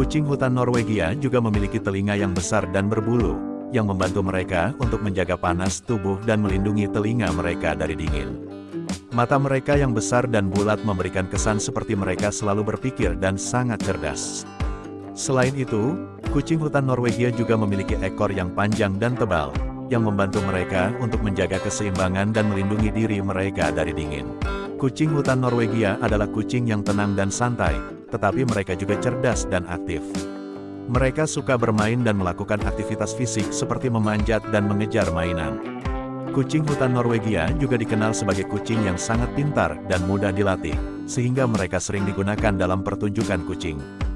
Kucing hutan Norwegia juga memiliki telinga yang besar dan berbulu, yang membantu mereka untuk menjaga panas tubuh dan melindungi telinga mereka dari dingin. Mata mereka yang besar dan bulat memberikan kesan seperti mereka selalu berpikir dan sangat cerdas. Selain itu, kucing hutan Norwegia juga memiliki ekor yang panjang dan tebal, yang membantu mereka untuk menjaga keseimbangan dan melindungi diri mereka dari dingin. Kucing hutan Norwegia adalah kucing yang tenang dan santai, tetapi mereka juga cerdas dan aktif. Mereka suka bermain dan melakukan aktivitas fisik seperti memanjat dan mengejar mainan. Kucing hutan Norwegia juga dikenal sebagai kucing yang sangat pintar dan mudah dilatih, sehingga mereka sering digunakan dalam pertunjukan kucing.